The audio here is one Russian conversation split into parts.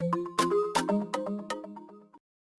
В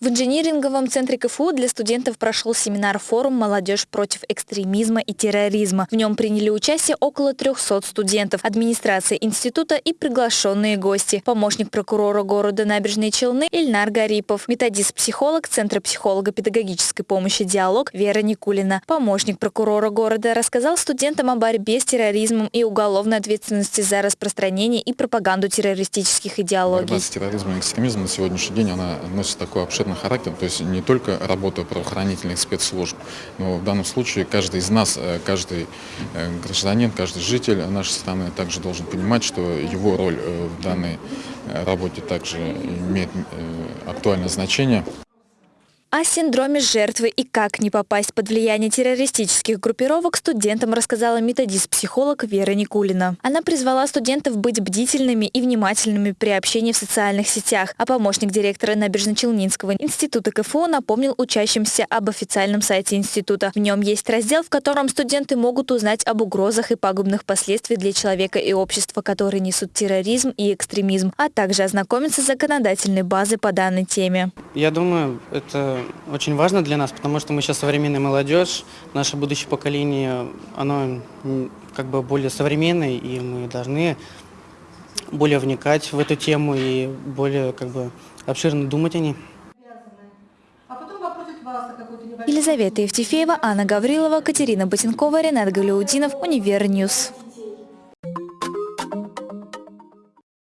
инжиниринговом центре КФУ для студентов прошел семинар-форум «Молодежь против экстремизма и терроризма». В нем приняли участие около 300 студентов, администрация института и приглашенные гости. Помощник прокурора города Набережные Челны Ильнар Гарипов, методист-психолог Центра психолого-педагогической помощи «Диалог» Вера Никулина. Помощник прокурора города рассказал студентам о борьбе с терроризмом и уголовной ответственности за распространение и пропаганду террористических идеологий. Борьба с терроризмом и экстремизмом на сегодняшний день она носит такой обширный международный характер, то есть не только работа правоохранительных спецслужб, но в данном случае каждый из нас, э, каждый э, гражданин, каждый житель нашей страны также должен понимать, что его роль э, в данной работе также имеет актуальное значение. О синдроме жертвы и как не попасть под влияние террористических группировок студентам рассказала методист-психолог Вера Никулина. Она призвала студентов быть бдительными и внимательными при общении в социальных сетях, а помощник директора Набережно-Челнинского института КФУ напомнил учащимся об официальном сайте института. В нем есть раздел, в котором студенты могут узнать об угрозах и пагубных последствиях для человека и общества, которые несут терроризм и экстремизм, а также ознакомиться с законодательной базой по данной теме. Я думаю, это очень важно для нас, потому что мы сейчас современная молодежь, наше будущее поколение, оно как бы более современное, и мы должны более вникать в эту тему и более как бы обширно думать о ней. Елизавета Евтефеева, Анна Гаврилова, Катерина Ботенкова, Ренат Галиудинов, UniverNews.